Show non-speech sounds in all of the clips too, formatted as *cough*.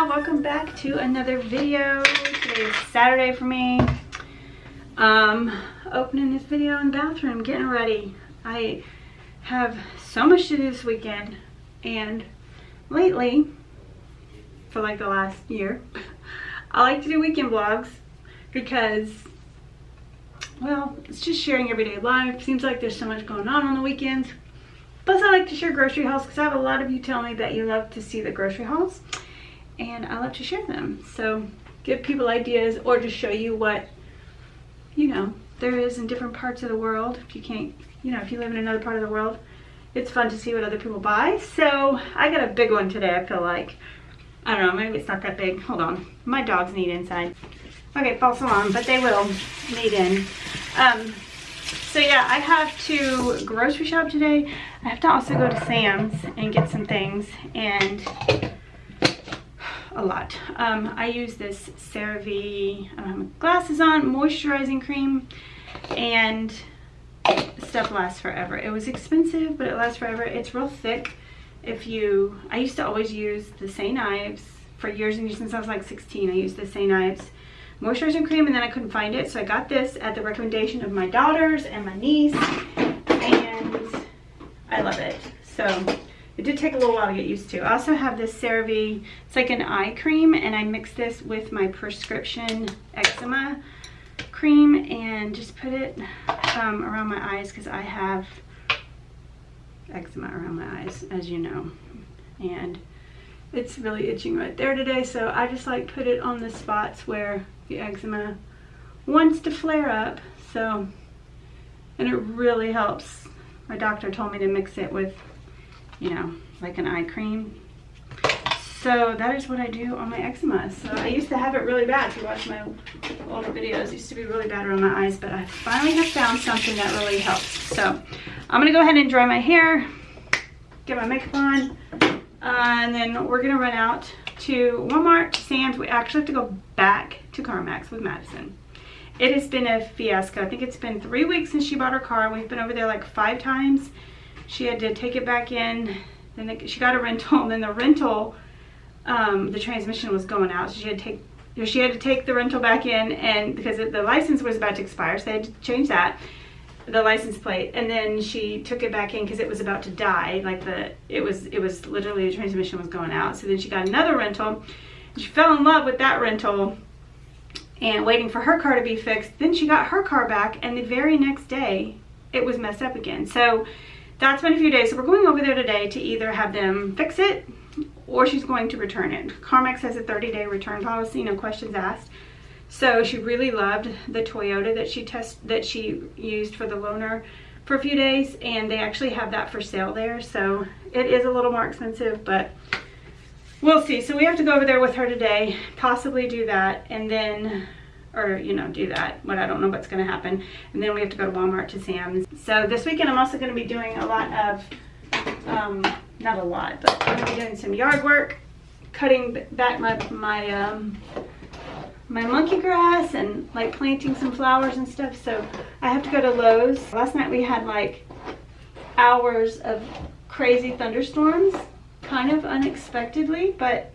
y'all welcome back to another video. Today is saturday for me. Um opening this video in the bathroom getting ready. I have so much to do this weekend and lately for like the last year *laughs* i like to do weekend vlogs because well it's just sharing everyday life. Seems like there's so much going on on the weekends. Plus, I like to share grocery hauls because I have a lot of you tell me that you love to see the grocery hauls and I love to share them. So give people ideas or just show you what, you know, there is in different parts of the world. If you can't, you know, if you live in another part of the world, it's fun to see what other people buy. So I got a big one today, I feel like. I don't know, maybe it's not that big. Hold on. My dogs need inside. Okay, false alarm, but they will need in. Um, so yeah, I have to grocery shop today. I have to also go to Sam's and get some things and a lot. Um, I use this CeraVe um, glasses on moisturizing cream and stuff lasts forever. It was expensive, but it lasts forever. It's real thick. If you, I used to always use the St. Ives for years and years since I was like 16. I used the St. Ives moisturizing cream and then I couldn't find it. So I got this at the recommendation of my daughters and my niece and I love it. So it did take a little while to get used to. I also have this CeraVe, it's like an eye cream, and I mix this with my prescription eczema cream and just put it um, around my eyes because I have eczema around my eyes, as you know. And it's really itching right there today, so I just like put it on the spots where the eczema wants to flare up. So, and it really helps. My doctor told me to mix it with you know, like an eye cream. So that is what I do on my eczema. So I used to have it really bad. If you watch my older videos, used to be really bad around my eyes, but I finally have found something that really helps. So I'm gonna go ahead and dry my hair, get my makeup on, uh, and then we're gonna run out to Walmart, Sam's. We actually have to go back to CarMax with Madison. It has been a fiasco. I think it's been three weeks since she bought her car. We've been over there like five times she had to take it back in then she got a rental and then the rental um, the transmission was going out. So she had to take she had to take the rental back in and because it, the license was about to expire so they had to change that the license plate. And then she took it back in because it was about to die like the it was it was literally the transmission was going out. So then she got another rental she fell in love with that rental and waiting for her car to be fixed. Then she got her car back and the very next day it was messed up again. So that's been a few days. So we're going over there today to either have them fix it or she's going to return it. CarMax has a 30 day return policy, no questions asked. So she really loved the Toyota that she test that she used for the loaner for a few days and they actually have that for sale there. So it is a little more expensive, but we'll see. So we have to go over there with her today, possibly do that and then or you know do that but i don't know what's going to happen. And then we have to go to walmart to sam's. So this weekend i'm also going to be doing a lot of um not a lot but i'm going to be doing some yard work cutting back my my um my monkey grass and like planting some flowers and stuff. So i have to go to lowes. Last night we had like hours of crazy thunderstorms kind of unexpectedly but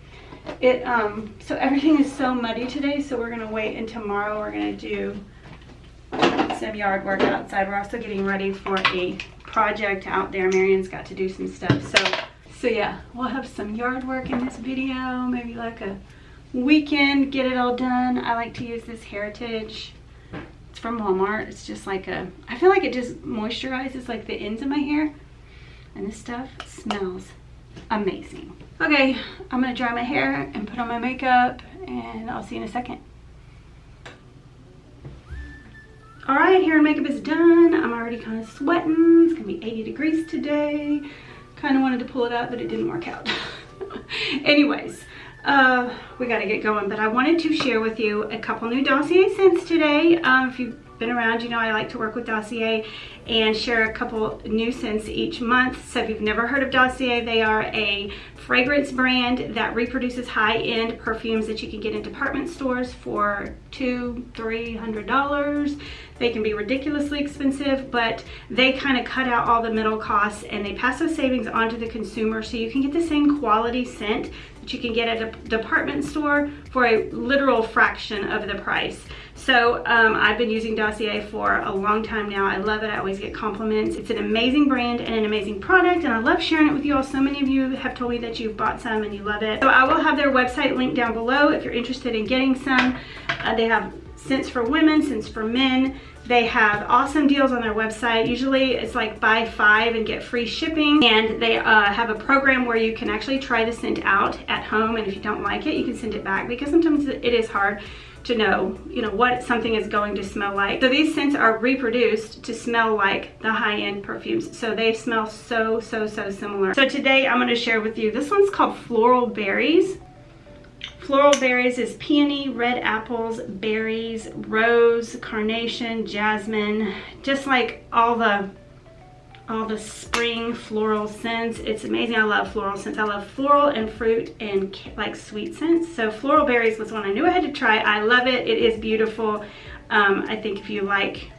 it um so everything is so muddy today so we're gonna wait and tomorrow we're gonna do some yard work outside. We're also getting ready for a project out there. Marion's got to do some stuff so so yeah we'll have some yard work in this video maybe like a weekend get it all done. I like to use this heritage. It's from walmart. It's just like a i feel like it just moisturizes like the ends of my hair. And this stuff smells amazing. Okay, I'm gonna dry my hair and put on my makeup and I'll see you in a second. All right, hair and makeup is done. I'm already kind of sweating. It's gonna be 80 degrees today. Kind of wanted to pull it up, but it didn't work out. *laughs* Anyways, uh, we gotta get going, but I wanted to share with you a couple new dossier scents today. Um, if you been around, you know I like to work with Dossier and share a couple new scents each month. So if you've never heard of Dossier, they are a fragrance brand that reproduces high-end perfumes that you can get in department stores for two, three hundred dollars. They can be ridiculously expensive, but they kind of cut out all the middle costs and they pass those savings on to the consumer so you can get the same quality scent that you can get at a department store for a literal fraction of the price. So um, I've been using Dossier for a long time now. I love it. I always get compliments. It's an amazing brand and an amazing product and I love sharing it with you all. So many of you have told me that you've bought some and you love it. So I will have their website linked down below if you're interested in getting some. Uh, they have scents for women, scents for men. They have awesome deals on their website. Usually it's like buy five and get free shipping. And they uh, have a program where you can actually try the scent out at home. And if you don't like it, you can send it back because sometimes it is hard to know, you know, what something is going to smell like. So these scents are reproduced to smell like the high-end perfumes. So they smell so, so, so similar. So today I'm gonna share with you, this one's called Floral Berries. Floral berries is peony, red apples, berries, rose, carnation, jasmine, just like all the all the spring floral scents. It's amazing. I love floral scents. I love floral and fruit and like sweet scents. So floral berries was one I knew I had to try. I love it. It is beautiful. Um, I think if you like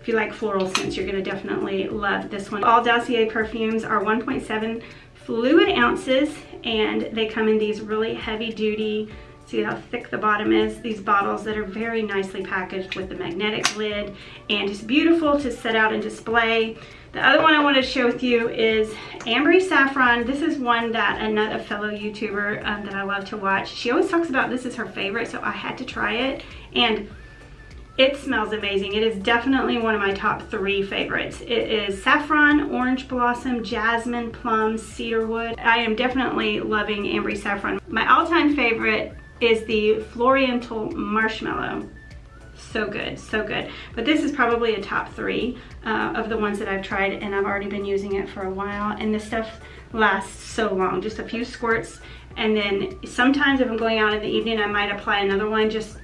if you like floral scents, you're gonna definitely love this one. All Dossier perfumes are 1.7 fluid ounces and they come in these really heavy duty see how thick the bottom is these bottles that are very nicely packaged with the magnetic lid and it's beautiful to set out and display the other one I want to share with you is Ambery Saffron. This is one that another fellow YouTuber um, that I love to watch. She always talks about this is her favorite, so I had to try it. And it smells amazing. It is definitely one of my top three favorites. It is saffron, orange blossom, jasmine, plum, cedarwood. I am definitely loving Ambery Saffron. My all-time favorite is the Floriental Marshmallow. So good, so good. But this is probably a top three uh, of the ones that I've tried and I've already been using it for a while. And this stuff lasts so long, just a few squirts. And then sometimes if I'm going out in the evening, I might apply another one just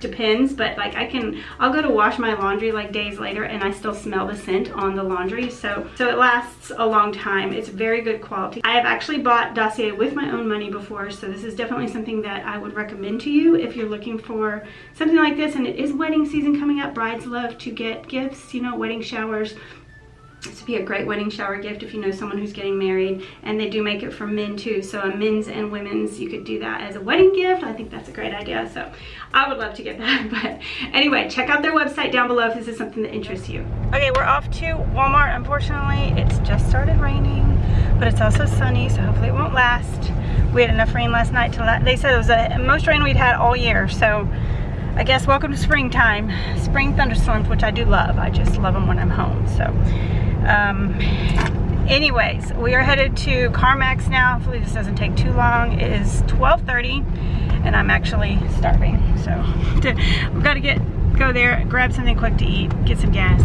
depends but like I can I'll go to wash my laundry like days later and I still smell the scent on the laundry so so it lasts a long time. It's very good quality. I have actually bought Dossier with my own money before so this is definitely something that I would recommend to you if you're looking for something like this and it is wedding season coming up. Brides love to get gifts you know wedding showers this would be a great wedding shower gift if you know someone who's getting married and they do make it for men too. So a men's and women's you could do that as a wedding gift. I think that's a great idea. So i would love to get that *laughs* but anyway check out their website down below if this is something that interests you. Okay we're off to walmart. Unfortunately it's just started raining but it's also sunny so hopefully it won't last. We had enough rain last night to la they said it was the most rain we'd had all year so I guess welcome to springtime. Spring thunderstorms, which I do love. I just love them when I'm home. So um, anyways, we are headed to CarMax now. Hopefully this doesn't take too long. It is 12.30 and I'm actually starving. So we've got to get go there, grab something quick to eat, get some gas,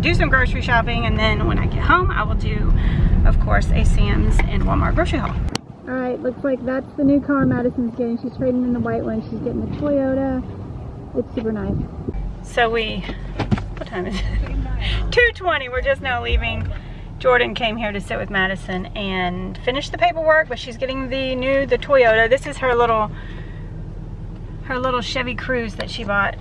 do some grocery shopping, and then when I get home, I will do, of course, a Sam's and Walmart grocery haul. All right, looks like that's the new car Madison's getting. She's trading in the white one. She's getting the Toyota. It's super nice. So we, what time is it? 2.20, we're just now leaving. Jordan came here to sit with Madison and finish the paperwork, but she's getting the new, the Toyota. This is her little, her little Chevy Cruze that she bought,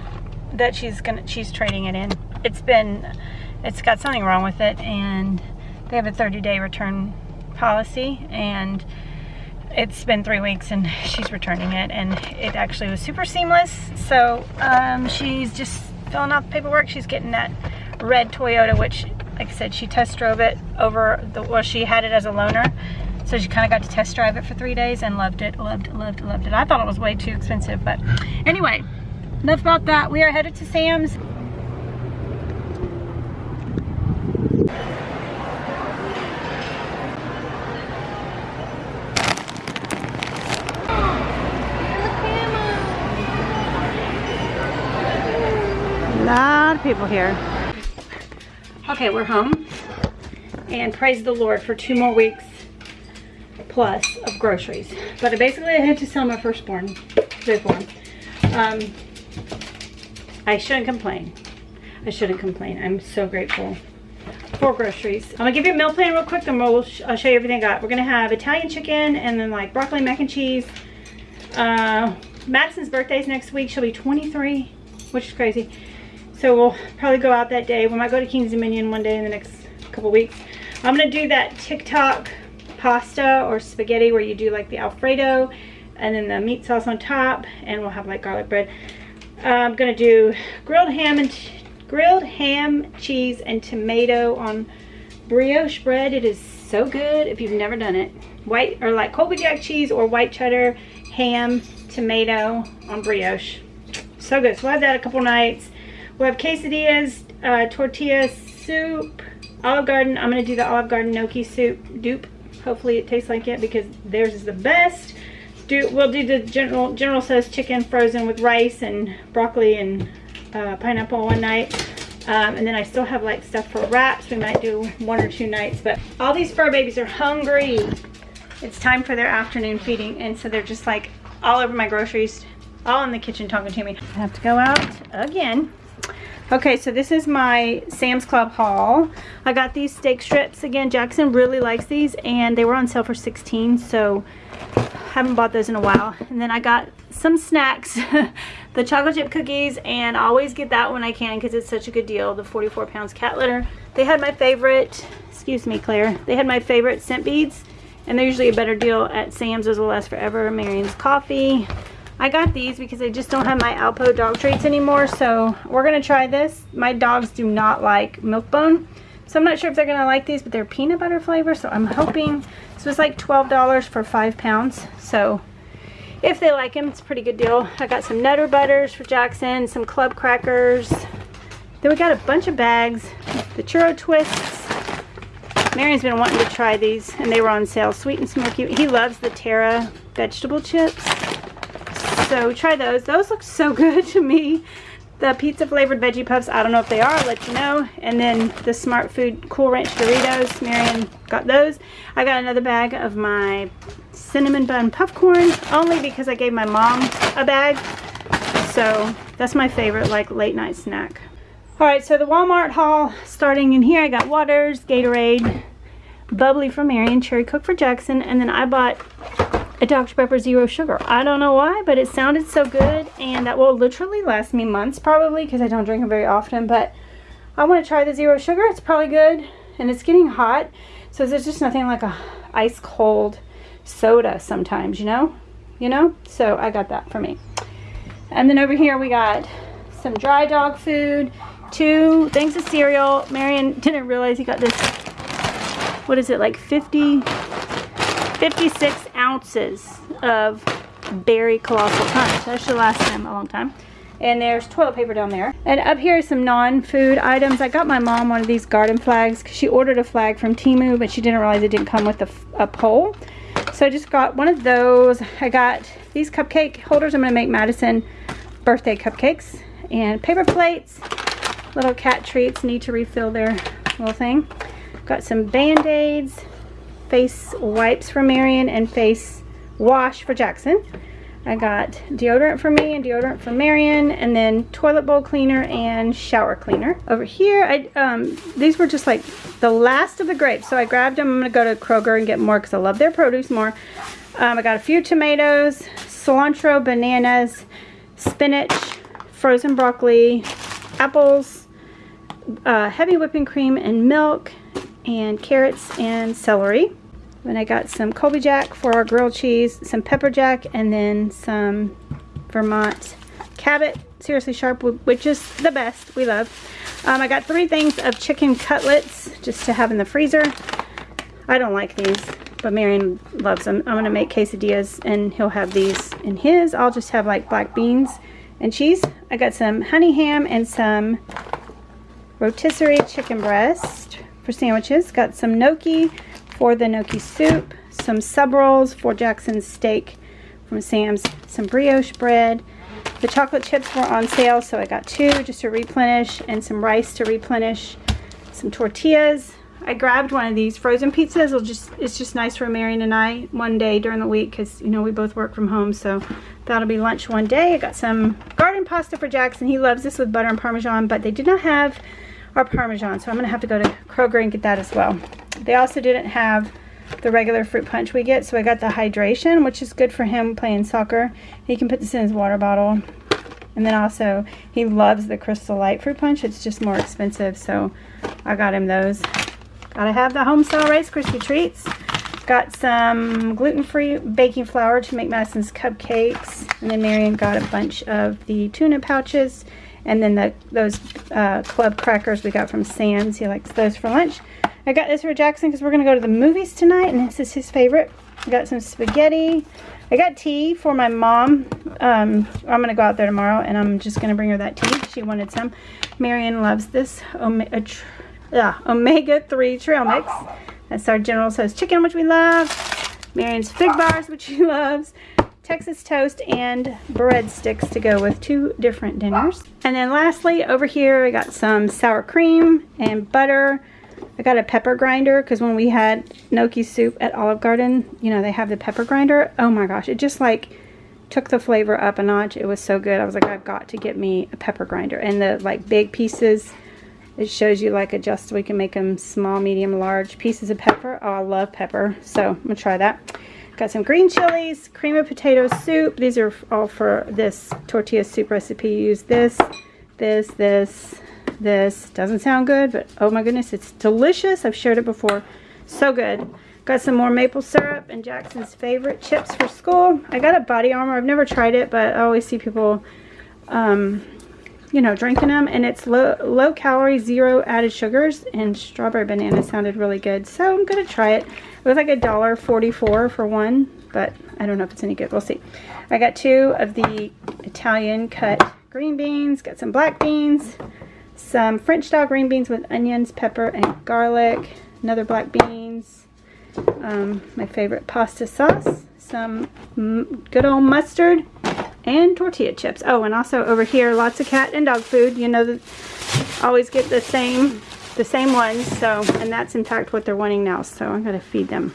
that she's gonna, she's trading it in. It's been, it's got something wrong with it, and they have a 30-day return policy, and it's been three weeks and she's returning it and it actually was super seamless so um, she's just filling out the paperwork she's getting that red Toyota, which, like I said, she test drove it over, the, well, she had it as a loaner. So she kind of got to test drive it for three days and loved it, loved loved loved it. I thought it was way too expensive, but anyway, enough about that. We are headed to Sam's. A lot of people here. Okay, we're home. And praise the Lord for two more weeks plus of groceries. But I basically I had to sell my firstborn, one. Um, I shouldn't complain. I shouldn't complain. I'm so grateful for groceries. I'm gonna give you a meal plan real quick and we'll sh I'll show you everything I got. We're gonna have Italian chicken and then like broccoli mac and cheese. Uh, Madison's birthday's next week. She'll be 23, which is crazy. So we'll probably go out that day. We might go to King's Dominion one day in the next couple weeks. I'm gonna do that TikTok pasta or spaghetti where you do like the Alfredo and then the meat sauce on top and we'll have like garlic bread. I'm gonna do grilled ham and grilled ham, cheese, and tomato on brioche bread. It is so good if you've never done it. White or like Colby Jack cheese or white cheddar, ham, tomato on brioche. So good. So we'll have that a couple nights. We'll have quesadillas, uh, tortilla soup, Olive Garden. I'm going to do the Olive Garden gnocchi soup dupe. Hopefully it tastes like it because theirs is the best. Do We'll do the General, General Tso's chicken frozen with rice and broccoli and uh, pineapple one night. Um, and then I still have like stuff for wraps. We might do one or two nights. But all these fur babies are hungry. It's time for their afternoon feeding. And so they're just like all over my groceries. All in the kitchen talking to me. I have to go out again. Okay, so this is my Sam's Club haul. I got these steak strips. Again, Jackson really likes these. And they were on sale for 16 So haven't bought those in a while. And then I got some snacks. *laughs* the chocolate chip cookies and I always get that when I can because it's such a good deal. The 44 pounds cat litter. They had my favorite, excuse me Claire, they had my favorite scent beads and they're usually a better deal at Sam's. Those will last forever. Marion's coffee. I got these because I just don't have my Alpo dog treats anymore so we're going to try this. My dogs do not like Milk-Bone. So I'm not sure if they're going to like these, but they're peanut butter flavor. So I'm hoping, this was like $12 for five pounds. So if they like them, it's a pretty good deal. I got some Nutter Butters for Jackson, some Club Crackers. Then we got a bunch of bags. The Churro Twists. Marion's been wanting to try these, and they were on sale. Sweet and smoky. He loves the Terra vegetable chips. So try those. Those look so *laughs* good to me. The pizza flavored veggie puffs, I don't know if they are, I'll let you know. And then the Smart Food Cool Ranch Doritos, Marion got those. I got another bag of my cinnamon bun popcorn only because I gave my mom a bag. So that's my favorite like late night snack. All right, so the Walmart haul starting in here. I got waters, Gatorade, bubbly for Marion, cherry coke for Jackson, and then I bought a Dr. Pepper Zero Sugar. I don't know why, but it sounded so good, and that will literally last me months probably because I don't drink them very often, but I want to try the Zero Sugar. It's probably good, and it's getting hot, so there's just nothing like a ice cold soda sometimes, you know? You know? So I got that for me. And then over here we got some dry dog food, two things of cereal. Marion didn't realize he got this, what is it, like 50, 56 ounces of berry colossal punch. That should last them a long time. And there's toilet paper down there. And up here is some non-food items. I got my mom one of these garden flags because she ordered a flag from Temu, but she didn't realize it didn't come with a, a pole. So I just got one of those. I got these cupcake holders. I'm going to make Madison birthday cupcakes. And paper plates. Little cat treats need to refill their little thing. Got some band-aids. Face wipes for Marion and face wash for Jackson. I got deodorant for me and deodorant for Marion and then toilet bowl cleaner and shower cleaner. Over here, I um, these were just like the last of the grapes. So I grabbed them. I'm going to go to Kroger and get more because I love their produce more. Um, I got a few tomatoes, cilantro, bananas, spinach, frozen broccoli, apples, uh, heavy whipping cream and milk, and carrots and celery. Then I got some Colby Jack for our grilled cheese, some pepper jack, and then some Vermont Cabot. Seriously Sharp, which is the best. We love. Um, I got three things of chicken cutlets just to have in the freezer. I don't like these, but Marion loves them. I'm going to make quesadillas, and he'll have these in his. I'll just have like black beans and cheese. I got some honey ham and some rotisserie chicken breast for sandwiches. Got some gnocchi for the gnocchi soup, some sub rolls for Jackson's steak from Sam's, some brioche bread. The chocolate chips were on sale, so I got two just to replenish, and some rice to replenish, some tortillas. I grabbed one of these frozen pizzas. It'll just It's just nice for Marion and I one day during the week because, you know, we both work from home, so that'll be lunch one day. I got some garden pasta for Jackson. He loves this with butter and Parmesan, but they did not have our Parmesan, so I'm going to have to go to Kroger and get that as well. They also didn't have the regular fruit punch we get, so I got the hydration, which is good for him playing soccer. He can put this in his water bottle. And then also, he loves the Crystal Light fruit punch. It's just more expensive, so I got him those. Gotta have the homestyle Rice Krispie treats. Got some gluten-free baking flour to make Madison's cupcakes. And then Marion got a bunch of the tuna pouches. And then the, those uh, club crackers we got from Sam's. He likes those for lunch. I got this for Jackson because we're going to go to the movies tonight. And this is his favorite. I got some spaghetti. I got tea for my mom. Um, I'm going to go out there tomorrow. And I'm just going to bring her that tea. She wanted some. Marion loves this omega-3 trail mix. That's our General Tso's chicken, which we love. Marion's fig bars, which she *laughs* loves. Texas toast and breadsticks to go with two different dinners. And then lastly, over here, I got some sour cream and butter. I got a pepper grinder because when we had gnocchi soup at Olive Garden, you know, they have the pepper grinder. Oh my gosh, it just like took the flavor up a notch. It was so good. I was like, I've got to get me a pepper grinder. And the like big pieces it shows you like adjust. We can make them small, medium, large pieces of pepper. Oh, I love pepper. So I'm going to try that. Got some green chilies, cream of potato soup. These are all for this tortilla soup recipe. use this, this, this, this. Doesn't sound good, but oh my goodness, it's delicious. I've shared it before. So good. Got some more maple syrup and Jackson's favorite chips for school. I got a body armor. I've never tried it, but I always see people um, you know, drinking them. And it's low, low calorie, zero added sugars. And strawberry banana sounded really good. So I'm going to try it. It was like a dollar forty-four for one. But I don't know if it's any good. We'll see. I got two of the Italian cut green beans. Got some black beans. Some French style green beans with onions, pepper, and garlic. Another black beans. Um, my favorite pasta sauce. Some good old mustard and tortilla chips. Oh, and also over here, lots of cat and dog food. You know, always get the same, the same ones. So, and that's in fact what they're wanting now. So I'm going to feed them.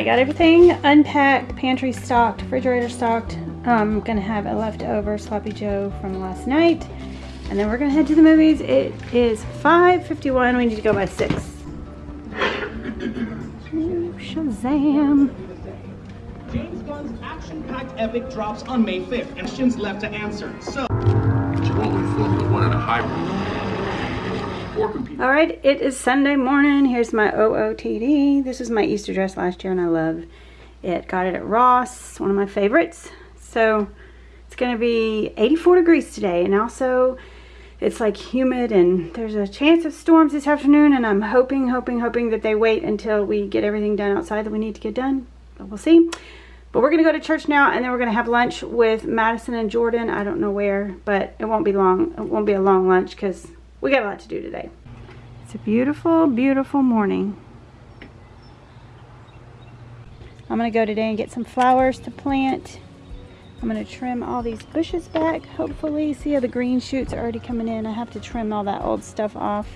Right, got everything unpacked, pantry stocked, refrigerator stocked. I'm gonna have a leftover sloppy joe from last night. And then we're gonna head to the movies. It is 5.51, we need to go by six. Ooh, Shazam. James Gunn's action-packed epic drops on May 5th, and Shin's left to answer. So, But you filmed with one of the hybrid computer. All right, it is Sunday morning. Here's my OOTD. This is my Easter dress last year and I love it. Got it at Ross, one of my favorites. So it's gonna be 84 degrees today and also it's like humid and there's a chance of storms this afternoon and I'm hoping, hoping, hoping that they wait until we get everything done outside that we need to get done. But we'll see. But we're gonna go to church now and then we're gonna have lunch with Madison and Jordan. I don't know where, but it won't be long. It won't be a long lunch because we got a lot to do today. It's a beautiful, beautiful morning. I'm gonna go today and get some flowers to plant. I'm gonna trim all these bushes back, hopefully. See how the green shoots are already coming in. I have to trim all that old stuff off.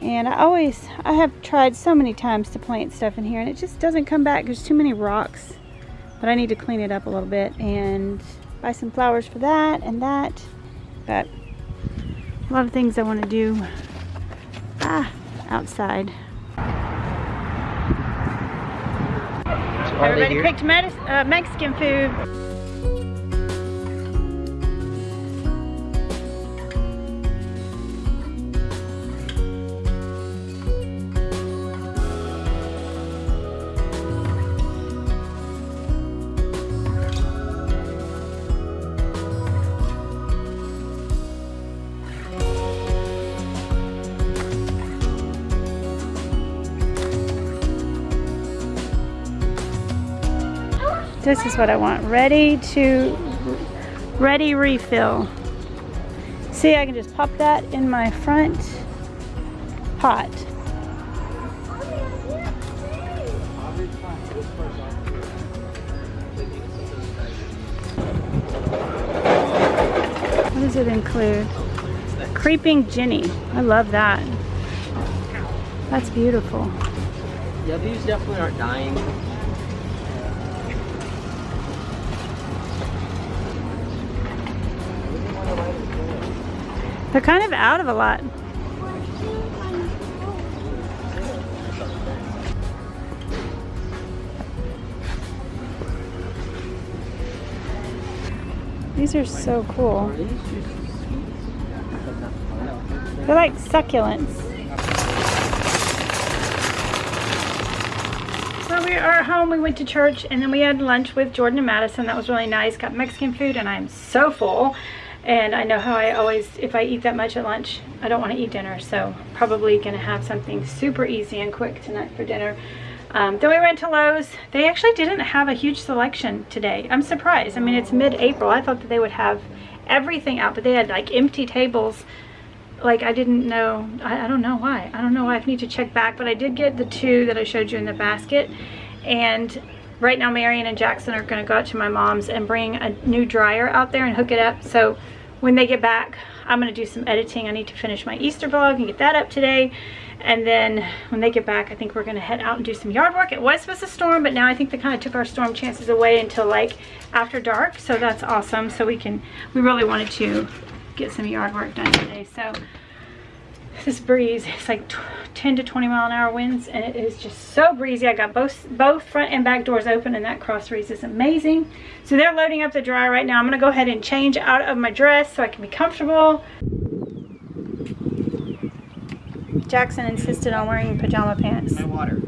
And I always, I have tried so many times to plant stuff in here and it just doesn't come back. There's too many rocks. But I need to clean it up a little bit and buy some flowers for that and that. But a lot of things I want to do ah, outside. Everybody picked medis uh, Mexican food. This is what I want. Ready to, ready refill. See, I can just pop that in my front pot. What does it include? Creeping Jenny. I love that. That's beautiful. Yeah, these definitely aren't dying. They're kind of out of a lot. These are so cool. They're like succulents. So we are home. We went to church and then we had lunch with Jordan and Madison. That was really nice. Got Mexican food and I'm so full. And I know how I always, if I eat that much at lunch, I don't want to eat dinner. So probably going to have something super easy and quick tonight for dinner. Um, then we went to Lowe's. They actually didn't have a huge selection today. I'm surprised. I mean, it's mid-April. I thought that they would have everything out, but they had like empty tables. Like I didn't know, I, I don't know why. I don't know why I need to check back, but I did get the two that I showed you in the basket. And right now Marion and Jackson are gonna go out to my mom's and bring a new dryer out there and hook it up. So when they get back, I'm gonna do some editing. I need to finish my Easter vlog and get that up today. And then when they get back, I think we're gonna head out and do some yard work. It was supposed to storm, but now I think they kind of took our storm chances away until like after dark. So that's awesome. So we can, we really wanted to get some yard work done today. So this breeze, it's like 10 to 20 mile an hour winds and it is just so breezy. I got both both front and back doors open and that cross breeze is amazing. So they're loading up the dryer right now. I'm gonna go ahead and change out of my dress so I can be comfortable. Jackson insisted on wearing pajama pants. my water.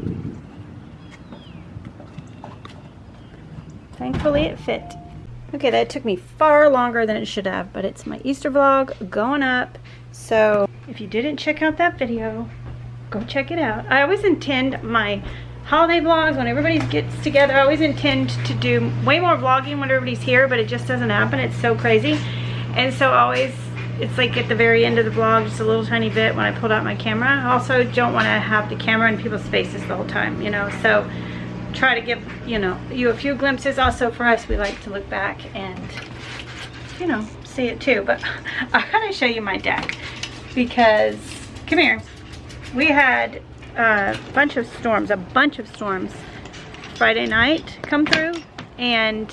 Thankfully it fit. Okay, that took me far longer than it should have, but it's my Easter vlog going up. So if you didn't check out that video, go check it out. I always intend my holiday vlogs when everybody gets together. I always intend to do way more vlogging when everybody's here, but it just doesn't happen. It's so crazy. And so always, it's like at the very end of the vlog, just a little tiny bit when I pulled out my camera. I also don't want to have the camera in people's faces the whole time, you know, so try to give, you know, you a few glimpses. Also for us, we like to look back and, you know, see it too. But *laughs* I gotta show you my deck because, come here. We had a bunch of storms, a bunch of storms Friday night come through and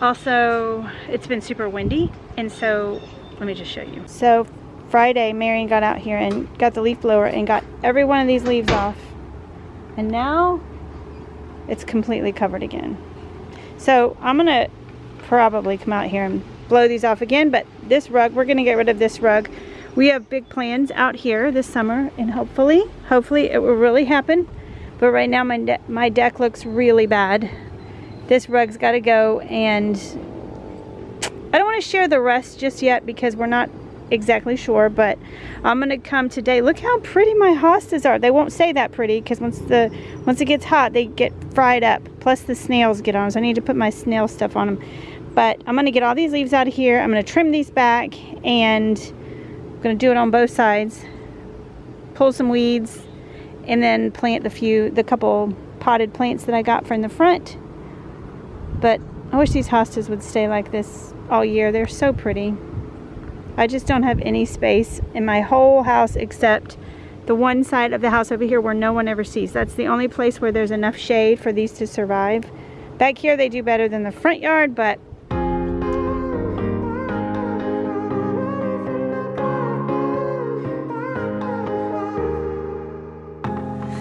also it's been super windy And so, let me just show you. So, Friday, Marion got out here and got the leaf blower and got every one of these leaves off. And now, it's completely covered again. So, I'm to probably come out here and blow these off again. But this rug, we're to get rid of this rug. We have big plans out here this summer. And hopefully, hopefully it will really happen. But right now, my, de my deck looks really bad. This rug's got to go. And I don't want to share the rest just yet because we're not exactly sure but I'm gonna come today look how pretty my hostas are they won't say that pretty because once the once it gets hot they get fried up plus the snails get on so I need to put my snail stuff on them but I'm gonna get all these leaves out of here I'm gonna trim these back and I'm gonna do it on both sides pull some weeds and then plant the few the couple potted plants that I got from the front but I wish these hostas would stay like this all year they're so pretty I just don't have any space in my whole house except the one side of the house over here where no one ever sees. That's the only place where there's enough shade for these to survive. Back here they do better than the front yard, but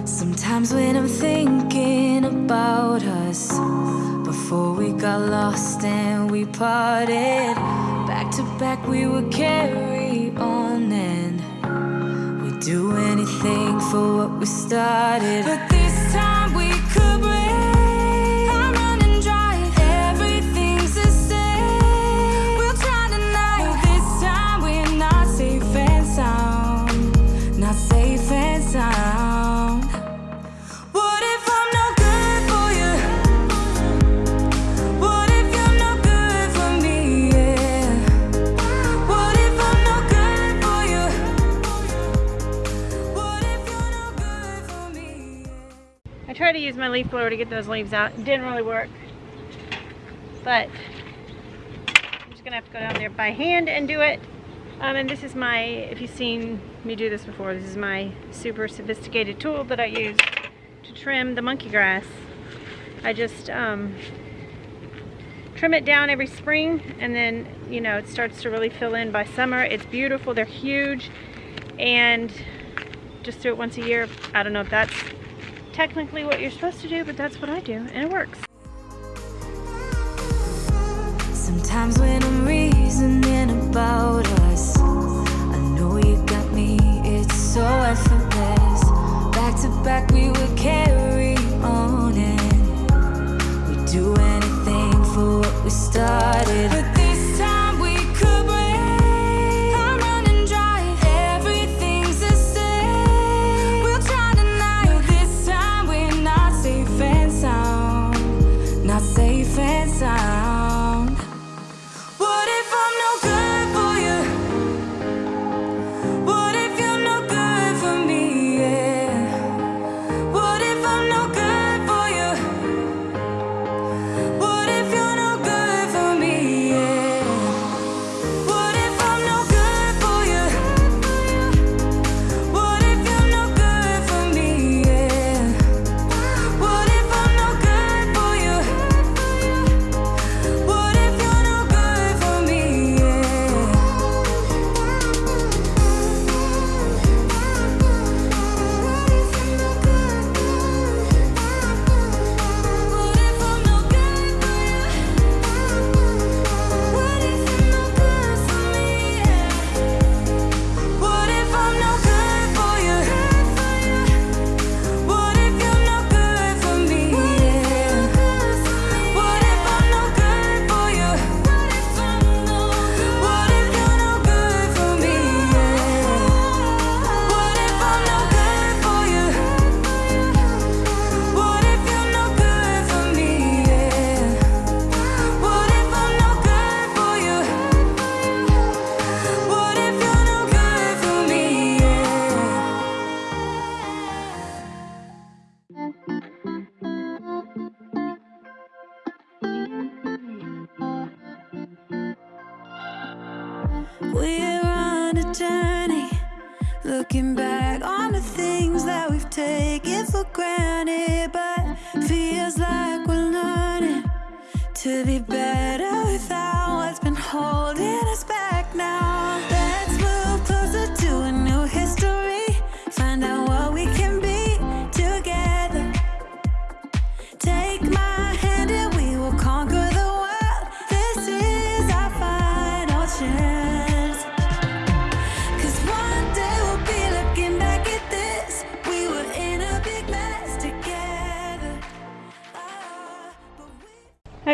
Sometimes when I'm thinking about us Before we got lost and we parted Back to back we would carry on and We'd do anything for what we started leaf blower to get those leaves out. It didn't really work. But I'm just gonna have to go down there by hand and do it. Um, and this is my, if you've seen me do this before, this is my super sophisticated tool that I use to trim the monkey grass. I just um, trim it down every spring and then, you know, it starts to really fill in by summer. It's beautiful, they're huge, and just do it once a year. I don't know if that's technically what you're supposed to do, but that's what I do, and it works. Sometimes when I'm reasoning about us, I know you got me, it's so effortless. Back to back, we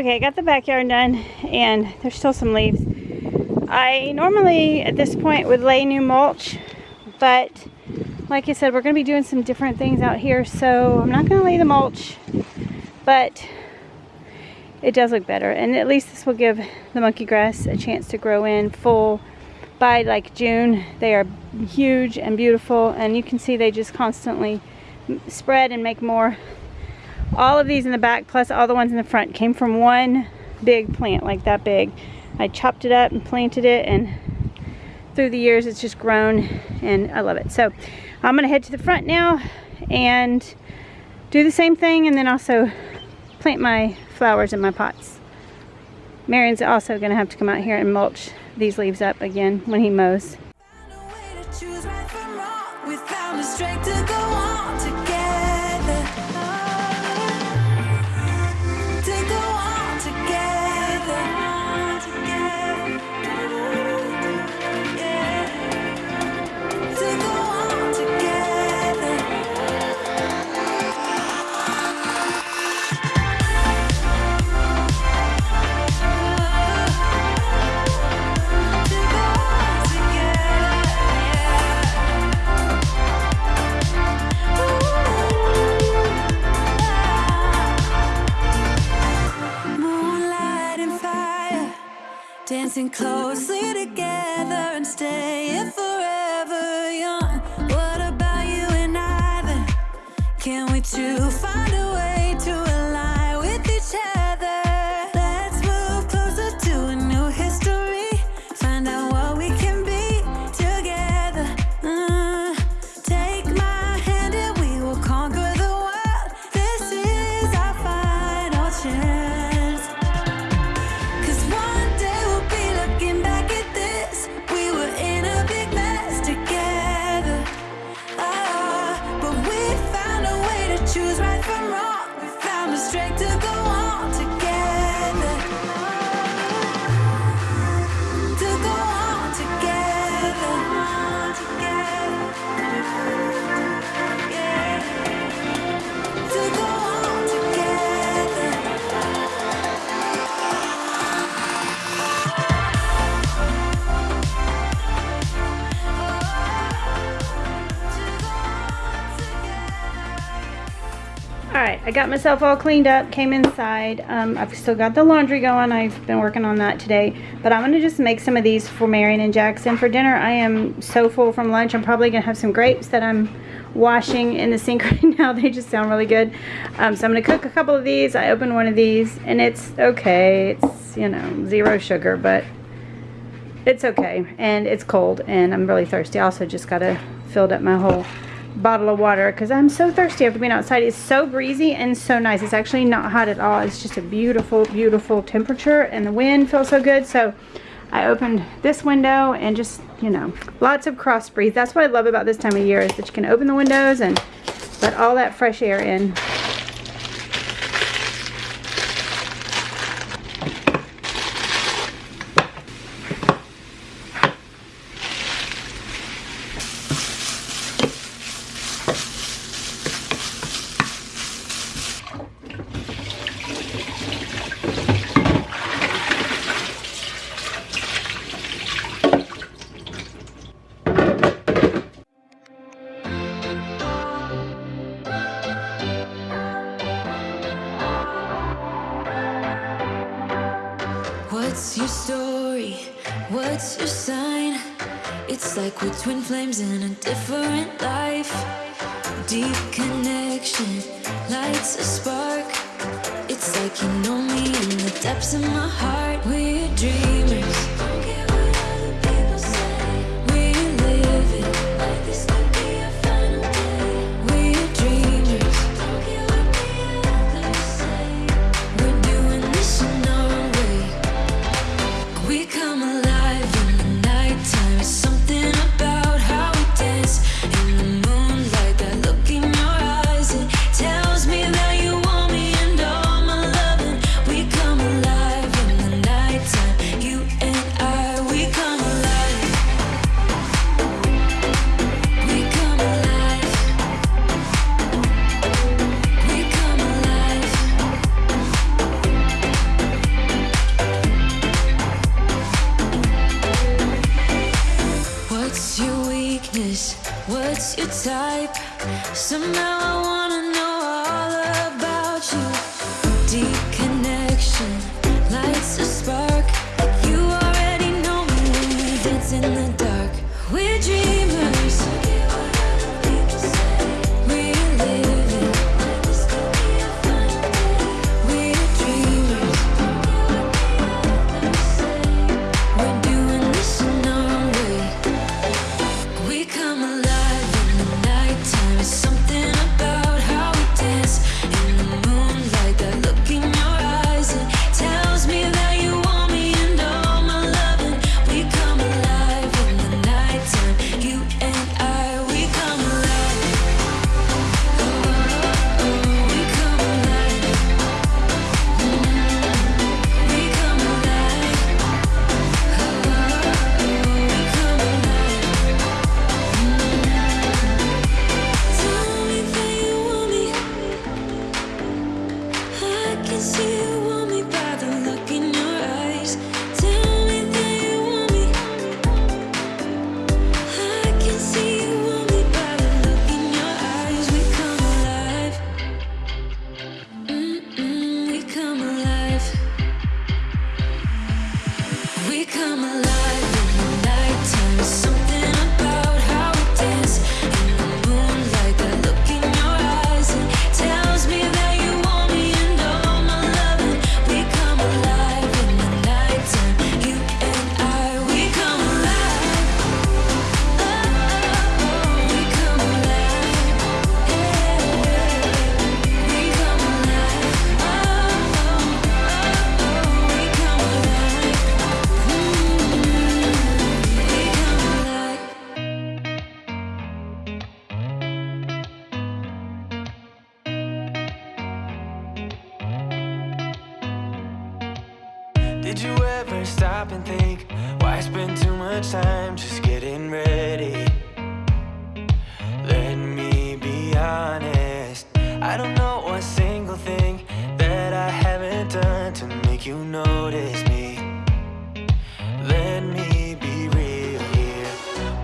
Okay, got the backyard done and there's still some leaves. I normally at this point would lay new mulch, but like I said, we're to be doing some different things out here, so I'm not to lay the mulch, but it does look better. And at least this will give the monkey grass a chance to grow in full by like June. They are huge and beautiful, and you can see they just constantly spread and make more. All of these in the back, plus all the ones in the front, came from one big plant, like that big. I chopped it up and planted it, and through the years it's just grown, and I love it. So I'm gonna head to the front now and do the same thing, and then also plant my flowers in my pots. Marion's also gonna have to come out here and mulch these leaves up again when he mows. I got myself all cleaned up, came inside. Um, I've still got the laundry going. I've been working on that today. But I'm going to just make some of these for Marion and Jackson for dinner. I am so full from lunch. I'm probably going to have some grapes that I'm washing in the sink *laughs* right now. They just sound really good. Um, so I'm going to cook a couple of these. I opened one of these and it's okay. It's, you know, zero sugar, but it's okay. And it's cold and I'm really thirsty. I also just got to filled up my whole bottle of water because I'm so thirsty after being outside. It's so breezy and so nice. It's actually not hot at all. It's just a beautiful, beautiful temperature and the wind feels so good. So I opened this window and just, you know, lots of cross breeze. That's what I love about this time of year is that you can open the windows and let all that fresh air in. In depths of my heart. We're dreamers. Time just getting ready? Let me be honest. I don't know a single thing that I haven't done to make you notice me. Let me be real here.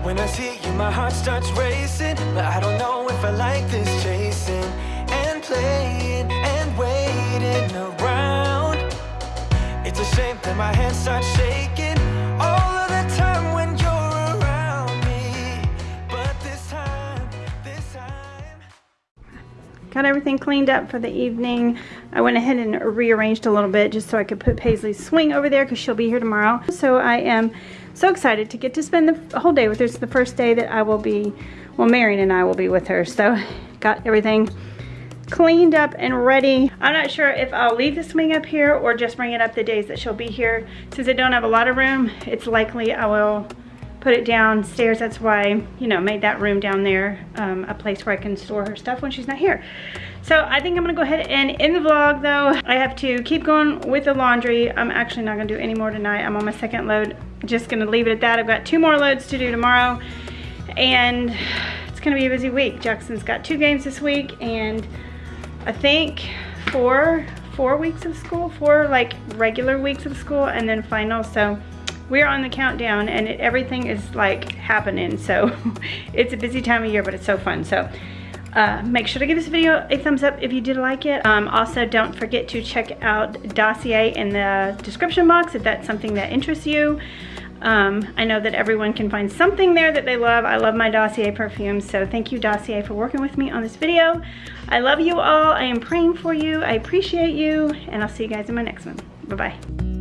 When I see you, my heart starts racing. But I don't know if I like this chasing and playing and waiting around. It's a shame that my hands start shaking Got everything cleaned up for the evening. I went ahead and rearranged a little bit just so I could put Paisley's swing over there because she'll be here tomorrow. So I am so excited to get to spend the whole day with her. It's the first day that I will be, well, Marion and I will be with her. So got everything cleaned up and ready. I'm not sure if I'll leave the swing up here or just bring it up the days that she'll be here. Since I don't have a lot of room, it's likely I will put it downstairs. That's why, you know, made that room down there um, a place where I can store her stuff when she's not here. So I think I'm gonna go ahead and end the vlog though. I have to keep going with the laundry. I'm actually not gonna do any more tonight. I'm on my second load. Just gonna leave it at that. I've got two more loads to do tomorrow and it's gonna be a busy week. Jackson's got two games this week and I think four, four weeks of school, four like regular weeks of school and then finals. So we're on the countdown and it, everything is like happening. So *laughs* it's a busy time of year, but it's so fun. So uh, make sure to give this video a thumbs up if you did like it. Um, also, don't forget to check out Dossier in the description box if that's something that interests you. Um, I know that everyone can find something there that they love. I love my Dossier perfumes, so thank you Dossier for working with me on this video. I love you all. I am praying for you. I appreciate you, and I'll see you guys in my next one. Bye-bye.